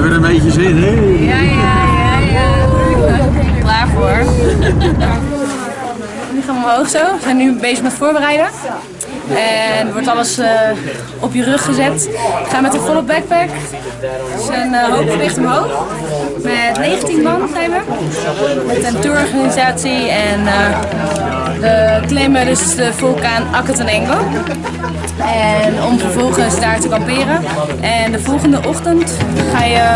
hebben er een beetje zin, hè? Ja, ja, ja, ja. Klaar voor. Nu gaan we omhoog zo. We zijn nu bezig met voorbereiden. En wordt alles eh, op je rug gezet. We gaan met een volle backpack. Dus een uh, hoop gewicht omhoog. 19 man zijn we. Met een tourorganisatie en uh, we klimmen dus de vulkaan Akatanengo. En om vervolgens daar te kamperen. En de volgende ochtend ga je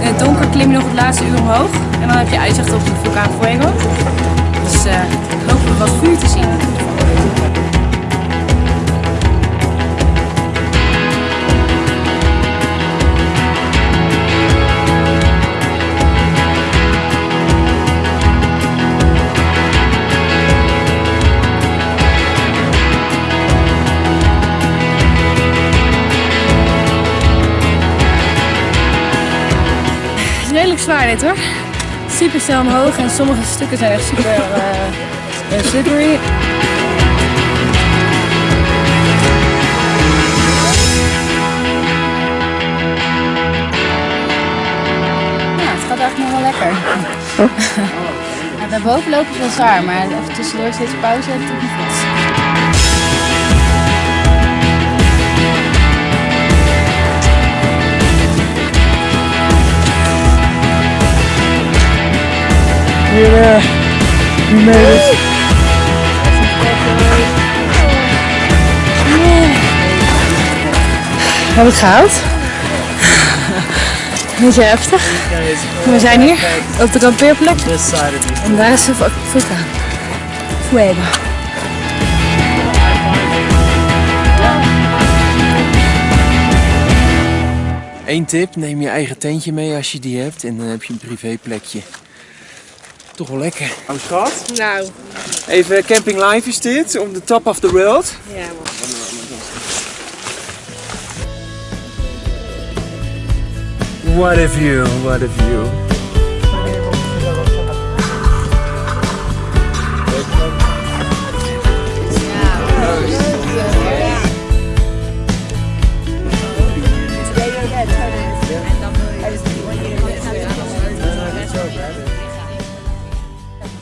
in het donker klimmen nog het laatste uur omhoog. En dan heb je uitzicht op de vulkaan Fuego. Zwaar dit hoor. Super snel omhoog en sommige stukken zijn echt super uh, slippery. Ja, het gaat eigenlijk nog wel lekker. ja, daarboven lopen is wel zwaar, maar even tussendoor steeds pauze nog goed. Weer, we made it. We hebben het gehaald. Beetje heftig. We zijn hier op de kampeerplek. En daar is de vulkaan. Fuego. Eén tip, neem je eigen tentje mee als je die hebt en dan heb je een privéplekje. Toch wel lekker. Oh schat? Nou. Even camping live is dit, on the top of the world. Ja man. What a view, what a view.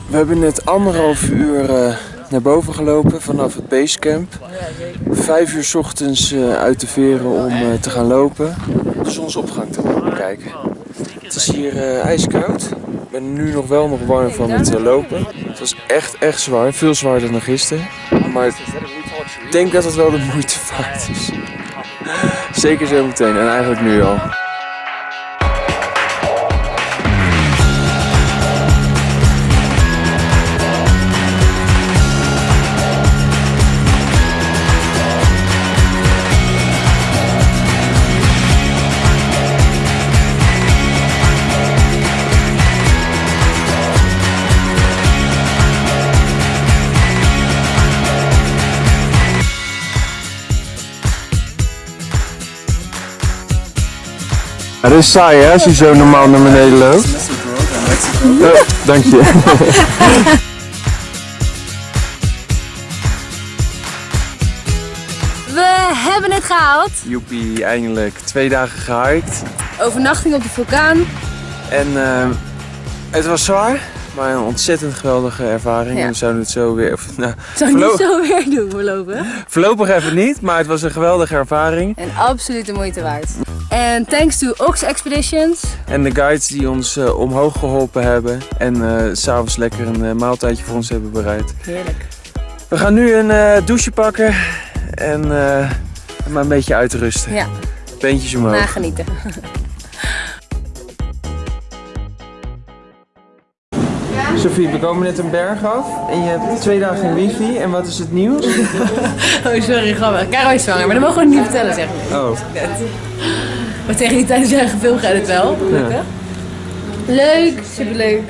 We hebben net anderhalf uur uh, naar boven gelopen vanaf het basecamp. Vijf uur ochtends uh, uit de veren om uh, te gaan lopen. De zonsopgang te kijken. Het is hier ijskoud. Ik ben nu nog wel nog warm van het lopen. Het was echt, echt zwaar. Veel zwaarder dan gisteren. Maar ik denk dat het wel de moeite waard is. Zeker zo meteen en eigenlijk nu al. Het is saai hè, als je zo normaal naar beneden loopt. Oh, dank je. We hebben het gehaald. Joepie, eindelijk. Twee dagen gehiked. Overnachting op de vulkaan. En uh, het was zwaar, maar een ontzettend geweldige ervaring. Ja. We zouden het zo weer... Nou, Zou niet zo weer doen voorlopig. Voorlopig even niet, maar het was een geweldige ervaring. En absoluut de moeite waard. En thanks to Ox Expeditions. En de guides die ons eh, omhoog geholpen hebben. En s s'avonds lekker een eh, maaltijdje voor ons hebben bereid. Heerlijk. We gaan nu een douche pakken en maar een beetje uitrusten. Ja, Beentjes omhoog. nagenieten. Sophie, we komen net een berg af en je hebt twee dagen wifi. En wat is het nieuws? Oh, sorry, grappig. Caro is zwanger, maar dat mogen we niet vertellen, zeg ik. Oh, Maar tegen die tijd zijn gefilmd gaat het wel. Gelukkig. Leuk, superleuk.